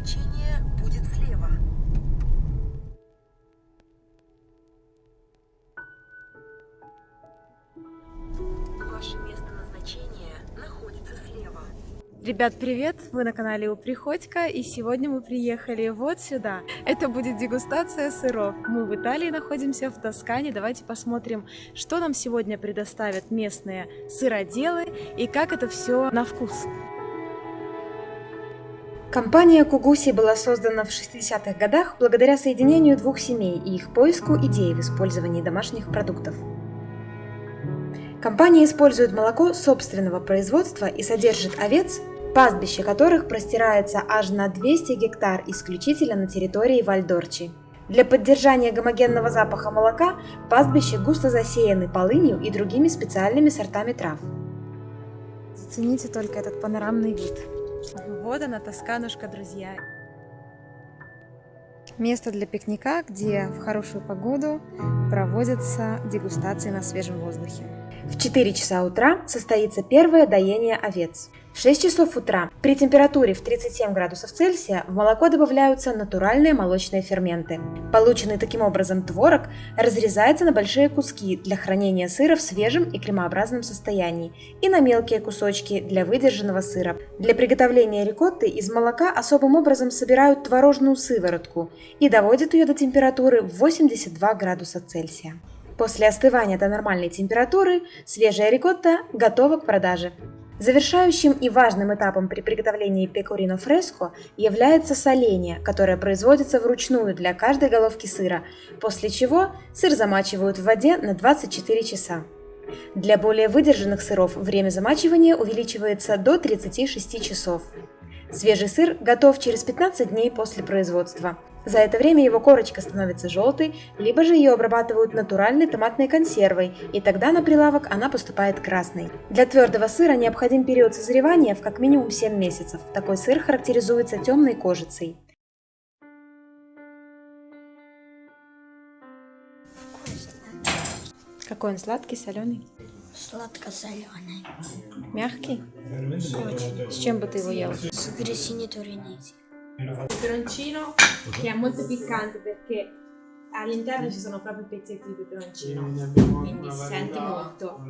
назначения будет слева. Ваше место назначения находится слева. Ребят, привет! Вы на канале у Приходько, и сегодня мы приехали вот сюда. Это будет дегустация сыров. Мы в Италии находимся, в Тоскане. Давайте посмотрим, что нам сегодня предоставят местные сыроделы и как это все на вкус. Компания Кугуси была создана в 60-х годах благодаря соединению двух семей и их поиску идей в использовании домашних продуктов. Компания использует молоко собственного производства и содержит овец, пастбище которых простирается аж на 200 гектар исключительно на территории Вальдорчи. Для поддержания гомогенного запаха молока пастбище густо засеяны полынью и другими специальными сортами трав. Зацените только этот панорамный вид. Вот она, Тосканушка, друзья. Место для пикника, где в хорошую погоду проводятся дегустации на свежем воздухе. В 4 часа утра состоится первое доение овец. В 6 часов утра при температуре в 37 градусов Цельсия в молоко добавляются натуральные молочные ферменты. Полученный таким образом творог разрезается на большие куски для хранения сыра в свежем и кремообразном состоянии и на мелкие кусочки для выдержанного сыра. Для приготовления рикотты из молока особым образом собирают творожную сыворотку и доводят ее до температуры 82 градуса Цельсия. После остывания до нормальной температуры свежая рикотта готова к продаже. Завершающим и важным этапом при приготовлении пекорино фреско является соление, которое производится вручную для каждой головки сыра, после чего сыр замачивают в воде на 24 часа. Для более выдержанных сыров время замачивания увеличивается до 36 часов. Свежий сыр готов через 15 дней после производства. За это время его корочка становится желтой, либо же ее обрабатывают натуральной томатной консервой, и тогда на прилавок она поступает красной. Для твердого сыра необходим период созревания в как минимум 7 месяцев. Такой сыр характеризуется темной кожицей. Какой он сладкий, соленый? Сладко-соленый. Мягкий? Очень. С чем бы ты его ел? С гресини туринези. Il peperoncino che è molto piccante perché all'interno ci sono proprio pezzetti di peperoncino, quindi si sente molto.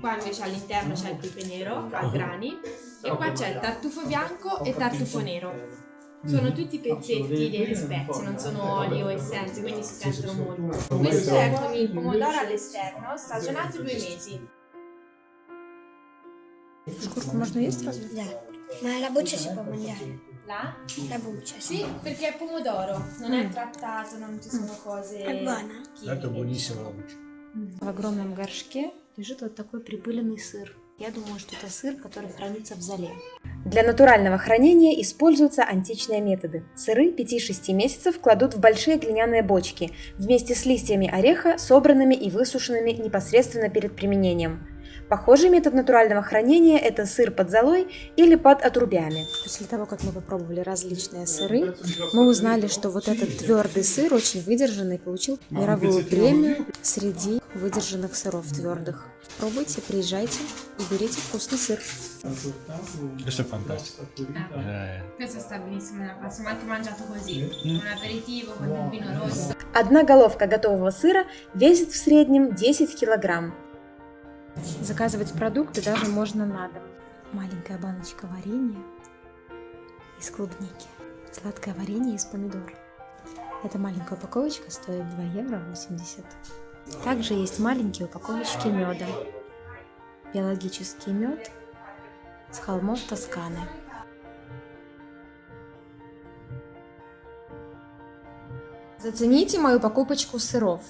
Qua invece all'interno c'è il pepe nero a grani e qua c'è il tartufo bianco e tartufo nero. Sono tutti pezzetti delle spezie, non sono olio o essenze, quindi si sentono molto. Questo è con il pomodoro all'esterno, stagionato due mesi. Шкурку можно есть разве? Да. Ma la buccia si può mangiare. La? La buccia, sì. Sì, perché è pomodoro, non è trattato, non ci sono cose È buona? Это buonissima la buccia. В огромном горшке лежит вот такой прибыленный сыр. Я думаю, что это сыр, который хранится в зале. Для натурального хранения используются античные методы. Сыры 5-6 месяцев кладут в большие глиняные бочки вместе с листьями ореха, собранными и высушенными непосредственно перед применением. Похожий метод натурального хранения – это сыр под золой или под отрубями. После того, как мы попробовали различные сыры, мы узнали, что вот этот твердый сыр, очень выдержанный, получил мировую премию среди выдержанных сыров твердых. Пробуйте, приезжайте и берите вкусный сыр. Fantastico. Eh, Questo sta benissimo nella pasta, ma anche mangiato così, un aperitivo con il vino rosso. Одна головка готового сыра весит в среднем 10 килограмм. Заказывать продукты даже можно на дом. Маленькая баночка варенья из клубники. Сладкое варенье из помидор. Эта маленькая упаковочка стоит 2 евро 80. Также есть маленькие упаковочки меда. Биологический мед с холмов Тосканы. Зацените мою покупочку сыров.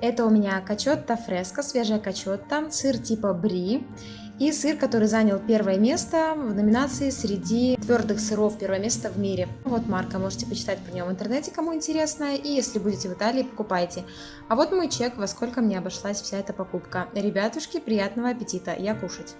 Это у меня качотта фреско, свежая качотта, сыр типа бри и сыр, который занял первое место в номинации среди твердых сыров, первое место в мире. Вот марка, можете почитать про нее в интернете, кому интересно, и если будете в Италии, покупайте. А вот мой чек, во сколько мне обошлась вся эта покупка. Ребятушки, приятного аппетита, я кушать.